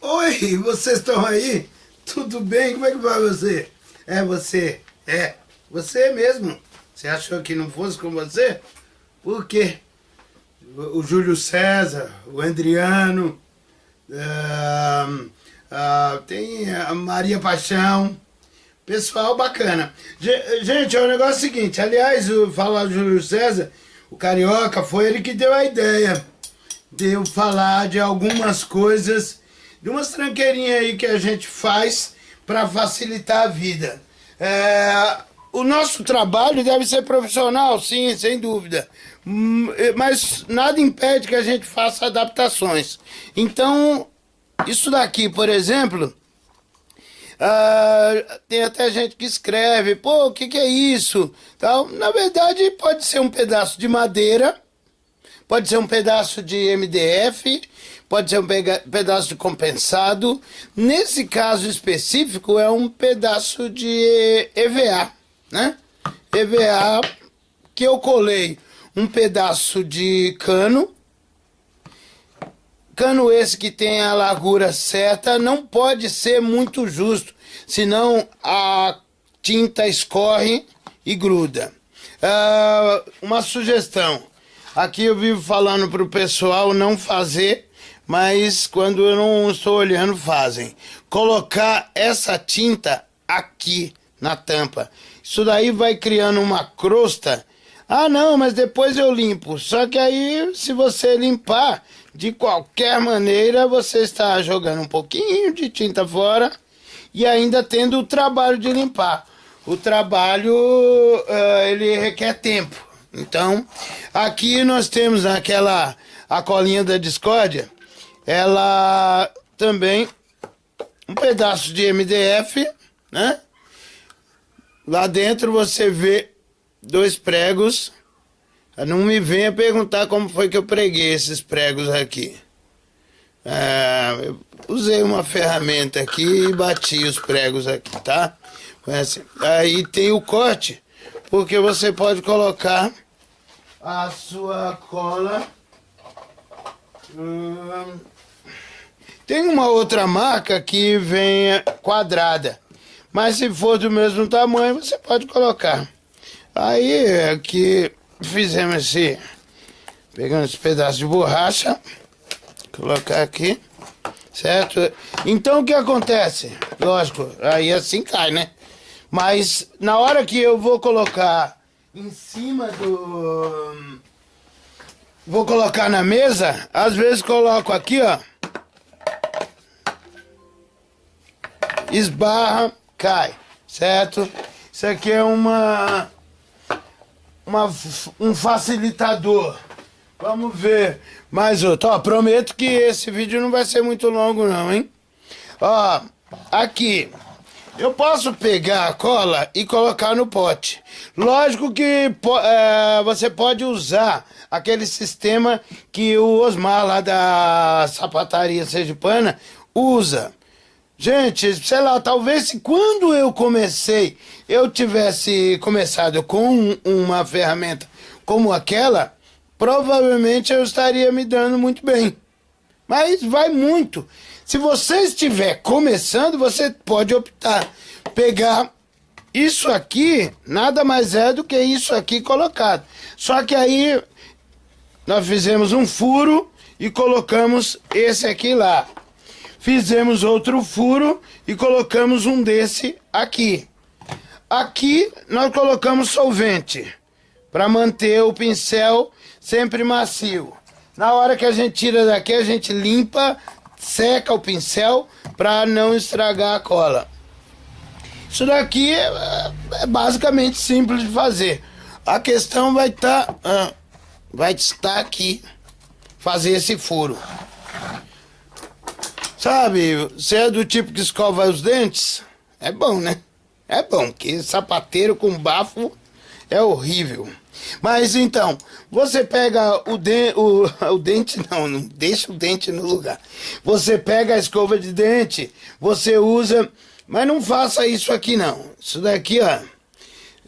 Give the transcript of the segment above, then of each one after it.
Oi, vocês estão aí? Tudo bem? Como é que vai você? É você? É, você mesmo. Você achou que não fosse com você? Por quê? O Júlio César, o Adriano, uh, uh, tem a Maria Paixão, pessoal bacana. Gente, é o negócio seguinte, aliás, falar do Júlio César, o Carioca, foi ele que deu a ideia de eu falar de algumas coisas, de umas tranqueirinhas aí que a gente faz para facilitar a vida. É, o nosso trabalho deve ser profissional, sim, sem dúvida. Hum, mas nada impede que a gente faça adaptações. Então, isso daqui, por exemplo, uh, tem até gente que escreve, pô, o que, que é isso? Então, na verdade, pode ser um pedaço de madeira, pode ser um pedaço de MDF, pode ser um pedaço de compensado. Nesse caso específico, é um pedaço de EVA né? EVA que eu colei um pedaço de cano. Cano esse que tem a largura certa, não pode ser muito justo, senão a tinta escorre e gruda. Uh, uma sugestão, aqui eu vivo falando para o pessoal não fazer, mas quando eu não estou olhando fazem. Colocar essa tinta aqui na tampa. Isso daí vai criando uma crosta. Ah, não, mas depois eu limpo. Só que aí, se você limpar, de qualquer maneira, você está jogando um pouquinho de tinta fora e ainda tendo o trabalho de limpar. O trabalho, uh, ele requer tempo. Então, aqui nós temos aquela, a colinha da discórdia, ela também, um pedaço de MDF, né? Lá dentro você vê dois pregos. Não me venha perguntar como foi que eu preguei esses pregos aqui. É, eu usei uma ferramenta aqui e bati os pregos aqui, tá? Assim. Aí tem o corte, porque você pode colocar a sua cola. Hum, tem uma outra marca que vem quadrada. Mas se for do mesmo tamanho, você pode colocar. Aí aqui fizemos esse. Pegando esse pedaço de borracha. Colocar aqui. Certo? Então o que acontece? Lógico, aí assim cai, né? Mas na hora que eu vou colocar em cima do. Vou colocar na mesa, às vezes coloco aqui, ó. Esbarra cai, certo? Isso aqui é uma, uma um facilitador. Vamos ver mais outro. Ó, prometo que esse vídeo não vai ser muito longo não, hein? Ó, aqui. Eu posso pegar a cola e colocar no pote. Lógico que é, você pode usar aquele sistema que o Osmar lá da sapataria sergipana usa. Gente, sei lá, talvez se quando eu comecei, eu tivesse começado com uma ferramenta como aquela, provavelmente eu estaria me dando muito bem. Mas vai muito. Se você estiver começando, você pode optar pegar isso aqui, nada mais é do que isso aqui colocado. Só que aí nós fizemos um furo e colocamos esse aqui lá fizemos outro furo e colocamos um desse aqui. Aqui nós colocamos solvente para manter o pincel sempre macio. Na hora que a gente tira daqui, a gente limpa, seca o pincel para não estragar a cola. Isso daqui é, é, basicamente simples de fazer. A questão vai estar, tá, ah, vai estar aqui, fazer esse furo. Sabe, você é do tipo que escova os dentes? É bom, né? É bom, porque sapateiro com bafo é horrível. Mas então, você pega o, de, o, o dente, não, não deixa o dente no lugar. Você pega a escova de dente, você usa, mas não faça isso aqui não. Isso daqui, ó,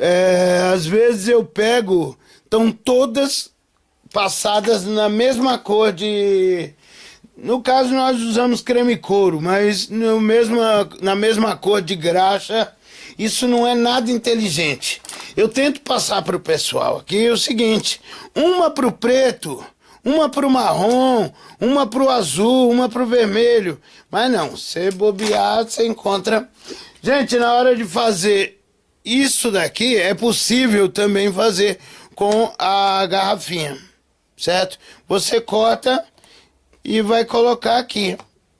é, às vezes eu pego, estão todas passadas na mesma cor de, No caso, nós usamos creme couro, mas no mesma, na mesma cor de graxa, isso não é nada inteligente. Eu tento passar para o pessoal aqui o seguinte: uma para o preto, uma para o marrom, uma para o azul, uma para o vermelho. Mas não, você bobear, você encontra. Gente, na hora de fazer isso daqui, é possível também fazer com a garrafinha, certo? Você corta e vai colocar aqui.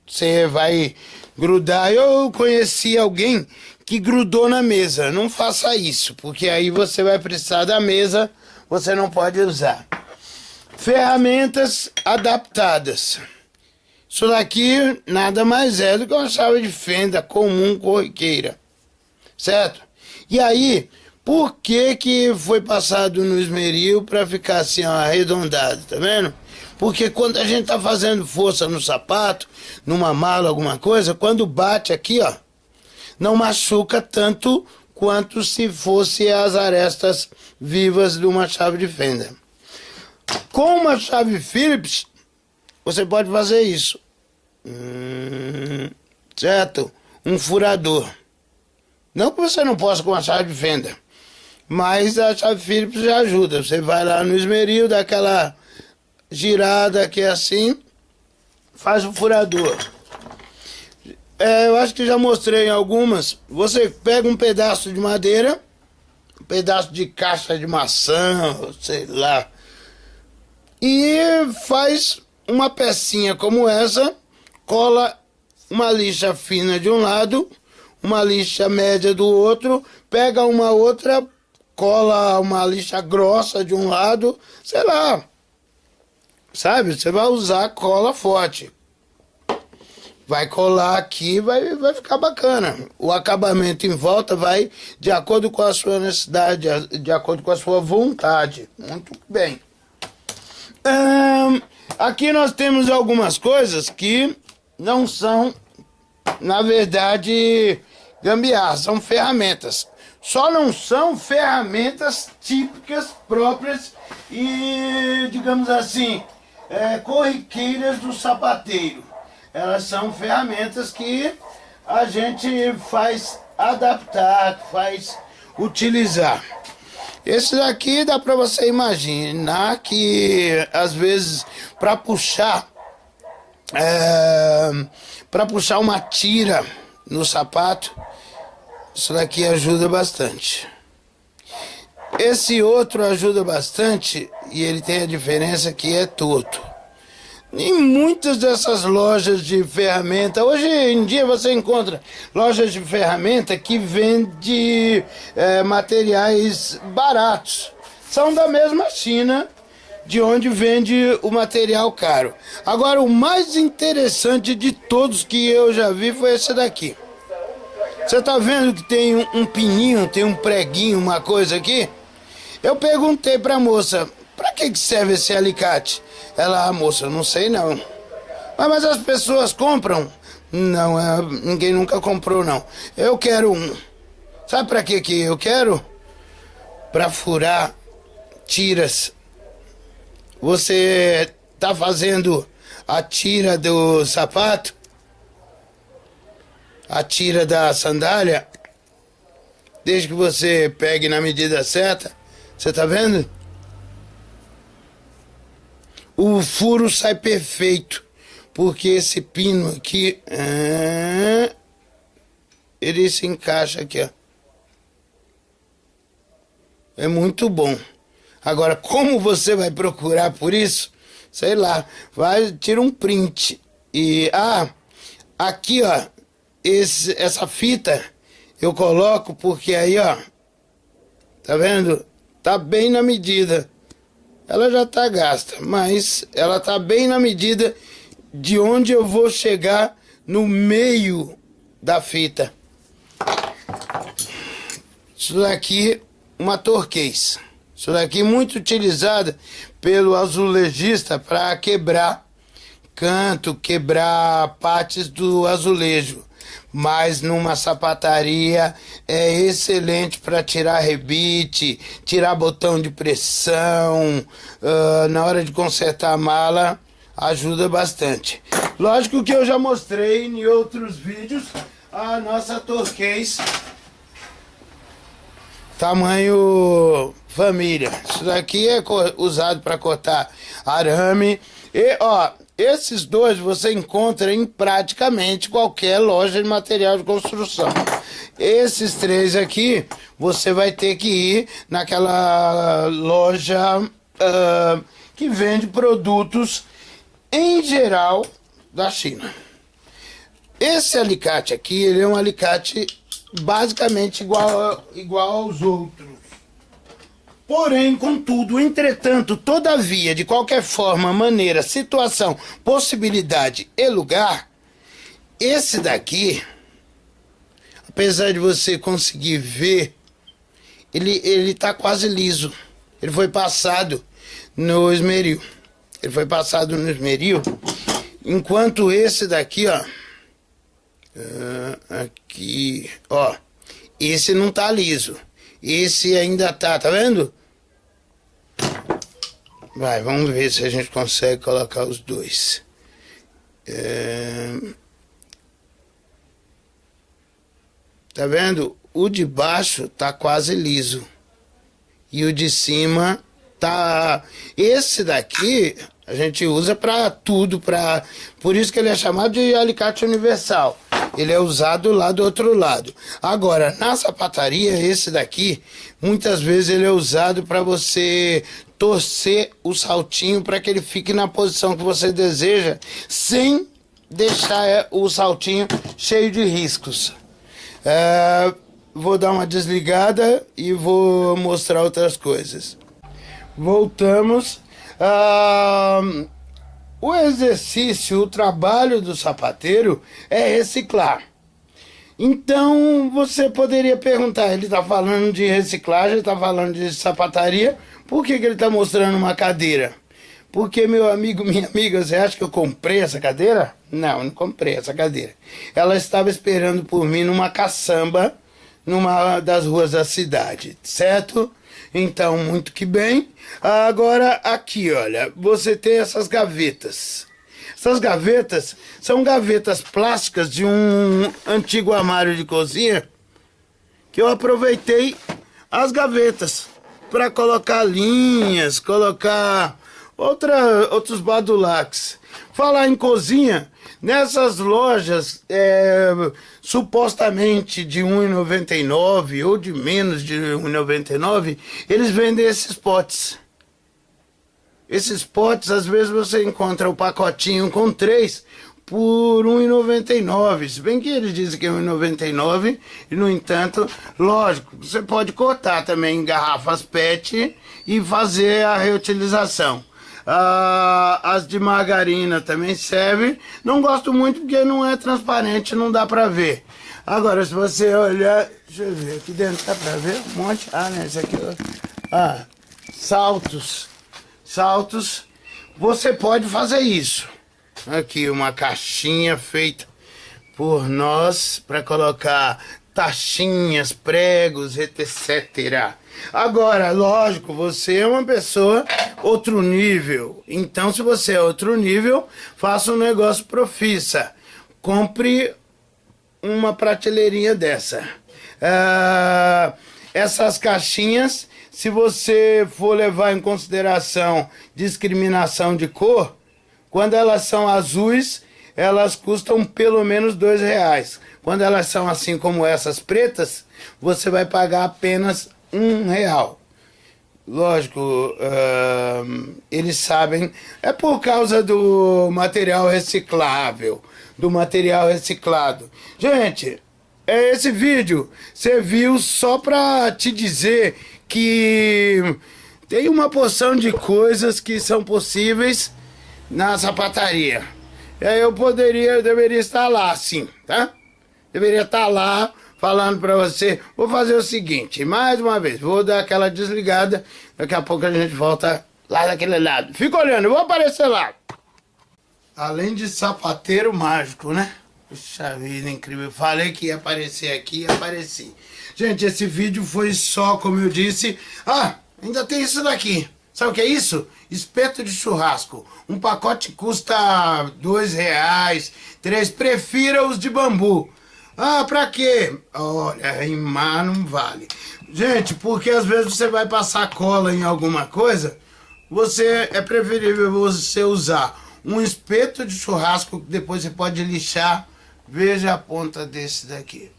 Você vai grudar. Eu conheci alguém que grudou na mesa. Não faça isso, porque aí você vai precisar da mesa, você não pode usar. Ferramentas adaptadas. Isso daqui nada mais é do que uma chave de fenda comum corriqueira. Certo? E aí, por que que foi passado no esmeril para ficar assim ó, arredondado, tá vendo? Porque quando a gente tá fazendo força no sapato, numa mala, alguma coisa, quando bate aqui, ó, não machuca tanto quanto se fosse as arestas vivas de uma chave de fenda. Com uma chave Phillips, você pode fazer isso. Hum, certo? Um furador. Não que você não possa com a chave de fenda, mas a chave Phillips já ajuda. Você vai lá no esmeril, dá aquela girada aqui assim, faz o furador. É, eu acho que já mostrei algumas. Você pega um pedaço de madeira, um pedaço de caixa de maçã, sei lá, e faz uma pecinha como essa, cola uma lixa fina de um lado, uma lixa média do outro, pega uma outra, cola uma lixa grossa de um lado, sei lá, Sabe? Você vai usar cola forte. Vai colar aqui, vai, vai ficar bacana. O acabamento em volta vai de acordo com a sua necessidade, de acordo com a sua vontade. Muito bem. aqui nós temos algumas coisas que não são, na verdade, gambiarra, são ferramentas. Só não são ferramentas típicas, próprias e, digamos assim, é, corriqueiras do sapateiro. Elas são ferramentas que a gente faz adaptar, faz utilizar. Esse daqui dá para você imaginar que às vezes para puxar é, para puxar uma tira no sapato, isso daqui ajuda bastante. Esse outro ajuda bastante e ele tem a diferença que é torto. Em muitas dessas lojas de ferramenta, hoje em dia você encontra lojas de ferramenta que vende é, materiais baratos. São da mesma China, de onde vende o material caro. Agora, o mais interessante de todos que eu já vi foi esse daqui. Você está vendo que tem um, um pininho, tem um preguinho, uma coisa aqui? Eu perguntei para a moça, para que serve esse alicate? Ela, ah, moça, não sei não. Mas, mas as pessoas compram? Não, é, ninguém nunca comprou não. Eu quero um. Sabe para que que eu quero? Para furar tiras. Você tá fazendo a tira do sapato? A tira da sandália? Desde que você pegue na medida certa, você tá vendo? O furo sai perfeito, porque esse pino aqui, ah, ele se encaixa aqui, ó. É muito bom. Agora, como você vai procurar por isso? Sei lá, vai, tira um print. E, ah, aqui, ó, esse, essa fita eu coloco porque aí, ó, tá vendo? tá bem na medida. Ela já tá gasta, mas ela tá bem na medida de onde eu vou chegar no meio da fita. Isso daqui, uma torquês. Isso daqui muito utilizada pelo azulejista para quebrar canto, quebrar partes do azulejo mas numa sapataria é excelente para tirar rebite, tirar botão de pressão, uh, na hora de consertar a mala, ajuda bastante. Lógico que eu já mostrei em outros vídeos a nossa turquês tamanho família. Isso daqui é usado para cortar arame. E, ó, esses dois você encontra em praticamente qualquer loja de material de construção. Esses três aqui, você vai ter que ir naquela loja uh, que vende produtos em geral da China. Esse alicate aqui, ele é um alicate basicamente igual, igual aos outros. Porém, contudo, entretanto, todavia, de qualquer forma, maneira, situação, possibilidade e lugar, esse daqui, apesar de você conseguir ver, ele, ele tá quase liso. Ele foi passado no esmeril. Ele foi passado no esmeril, enquanto esse daqui, ó, uh, aqui, ó, esse não tá liso. Esse ainda tá, tá vendo? Vai, vamos ver se a gente consegue colocar os dois. É... Tá vendo? O de baixo tá quase liso. E o de cima tá... Esse daqui a gente usa para tudo, para por isso que ele é chamado de alicate universal. Ele é usado lá do outro lado. Agora, na sapataria, esse daqui, muitas vezes ele é usado para você torcer o saltinho para que ele fique na posição que você deseja, sem deixar é, o saltinho cheio de riscos. É, vou dar uma desligada e vou mostrar outras coisas. Voltamos. Ah, o exercício, o trabalho do sapateiro é reciclar. Então você poderia perguntar, ele está falando de reciclagem, está falando de sapataria, por que, que ele está mostrando uma cadeira? Porque, meu amigo, minha amiga, você acha que eu comprei essa cadeira? Não, não comprei essa cadeira. Ela estava esperando por mim numa caçamba, numa das ruas da cidade, certo? Então, muito que bem. Agora, aqui, olha, você tem essas gavetas. Essas gavetas são gavetas plásticas de um antigo armário de cozinha que eu aproveitei as gavetas para colocar linhas, colocar outra, outros badulacs. Falar em cozinha, nessas lojas é, supostamente de R$1,99 ou de menos de R$1,99, eles vendem esses potes. Esses potes, às vezes você encontra o pacotinho com três por R$ 1,99. Se bem que eles dizem que é R$ 1,99 e, no entanto, lógico, você pode cortar também em garrafas PET e fazer a reutilização. Ah, as de margarina também servem. Não gosto muito porque não é transparente, não dá pra ver. Agora, se você olhar... Deixa eu ver, aqui dentro dá pra ver um monte. Ah, né, esse aqui... Ah, saltos. Saltos. Você pode fazer isso. Aqui uma caixinha feita por nós para colocar taxinhas, pregos, etc. Agora, lógico, você é uma pessoa outro nível. Então, se você é outro nível, faça um negócio profissa. Compre uma prateleirinha dessa. Ah, essas caixinhas, se você for levar em consideração discriminação de cor, quando elas são azuis, elas custam pelo menos dois reais. Quando elas são assim como essas pretas, você vai pagar apenas um real. Lógico, eles sabem, é por causa do material reciclável, do material reciclado. Gente, é esse vídeo serviu só para te dizer que tem uma porção de coisas que são possíveis na sapataria. Aí eu poderia, eu deveria estar lá, sim, tá? Deveria estar lá falando para você. Vou fazer o seguinte, mais uma vez, vou dar aquela desligada, daqui a pouco a gente volta lá daquele lado. Fica olhando, eu vou aparecer lá. Além de sapateiro mágico, né? Puxa vida, incrível. Falei que ia aparecer aqui e apareci. Gente, esse vídeo foi só, como eu disse... Ah, ainda tem isso daqui. Sabe o que é isso? Espeto de churrasco. Um pacote custa dois reais, três. Prefira os de bambu. Ah, pra quê? Olha, rimar não vale. Gente, porque às vezes você vai passar cola em alguma coisa, você é preferível você usar um espeto de churrasco que depois você pode lixar. Veja a ponta desse daqui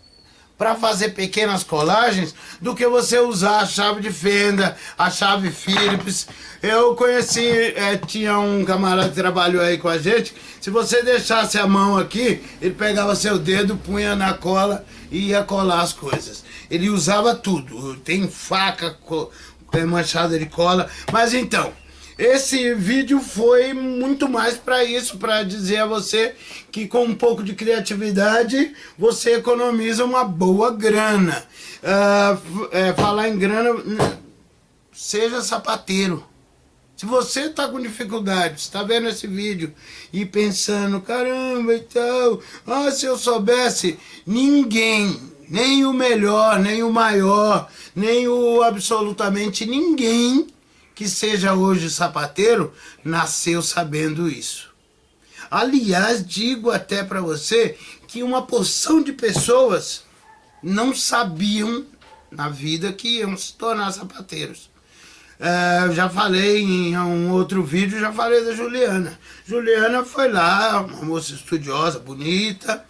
para fazer pequenas colagens do que você usar a chave de fenda, a chave Phillips. Eu conheci, é, tinha um camarada que trabalhou aí com a gente, se você deixasse a mão aqui, ele pegava seu dedo, punha na cola e ia colar as coisas. Ele usava tudo, tem faca, é, manchada de cola, mas então... Esse vídeo foi muito mais para isso, para dizer a você que com um pouco de criatividade você economiza uma boa grana. Uh, é, falar em grana, seja sapateiro. Se você está com dificuldade, está vendo esse vídeo e pensando, caramba e tal, ah, se eu soubesse, ninguém, nem o melhor, nem o maior, nem o absolutamente ninguém que seja hoje sapateiro, nasceu sabendo isso. Aliás, digo até para você que uma porção de pessoas não sabiam na vida que iam se tornar sapateiros. É, já falei em um outro vídeo, já falei da Juliana. Juliana foi lá, uma moça estudiosa, bonita,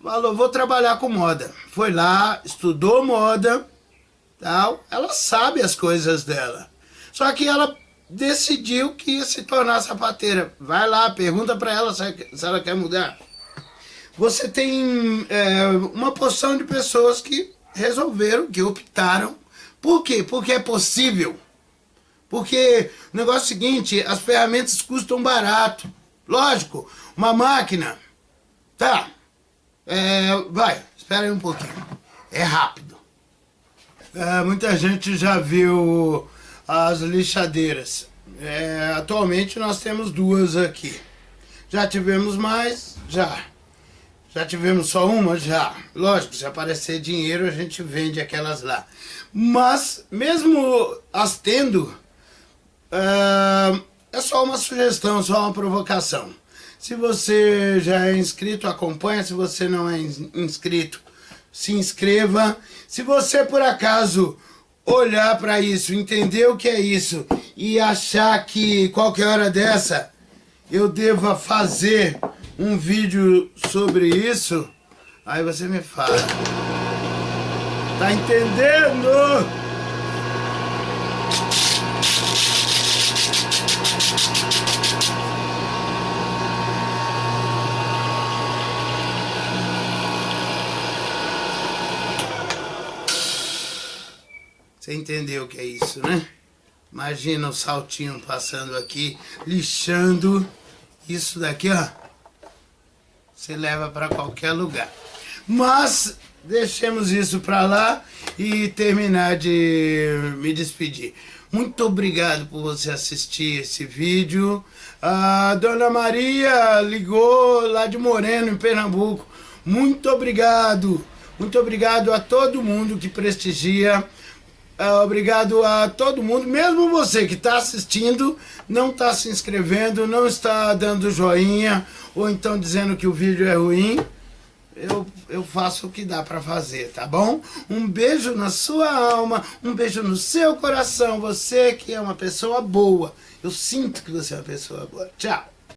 falou, vou trabalhar com moda. Foi lá, estudou moda, tal, ela sabe as coisas dela. Só que ela decidiu que ia se tornar sapateira. Vai lá, pergunta para ela se ela quer mudar. Você tem é, uma porção de pessoas que resolveram, que optaram. Por quê? Porque é possível. Porque o negócio é o seguinte, as ferramentas custam barato. Lógico, uma máquina, tá, é, vai, espera aí um pouquinho, é rápido. É, muita gente já viu as lixadeiras. É, atualmente nós temos duas aqui. Já tivemos mais? Já. Já tivemos só uma? Já. Lógico, se aparecer dinheiro a gente vende aquelas lá. Mas, mesmo as tendo, é, é só uma sugestão, só uma provocação. Se você já é inscrito, acompanha. Se você não é inscrito, se inscreva. Se você por acaso olhar para isso, entender o que é isso e achar que qualquer hora dessa eu deva fazer um vídeo sobre isso, aí você me fala. Tá entendendo? Você entendeu o que é isso, né? Imagina o saltinho passando aqui, lixando. Isso daqui, ó. Você leva para qualquer lugar. Mas, deixemos isso para lá e terminar de me despedir. Muito obrigado por você assistir esse vídeo. A Dona Maria ligou lá de Moreno, em Pernambuco. Muito obrigado. Muito obrigado a todo mundo que prestigia obrigado a todo mundo, mesmo você que está assistindo, não está se inscrevendo, não está dando joinha, ou então dizendo que o vídeo é ruim, eu, eu faço o que dá para fazer, tá bom? Um beijo na sua alma, um beijo no seu coração, você que é uma pessoa boa. Eu sinto que você é uma pessoa boa. Tchau!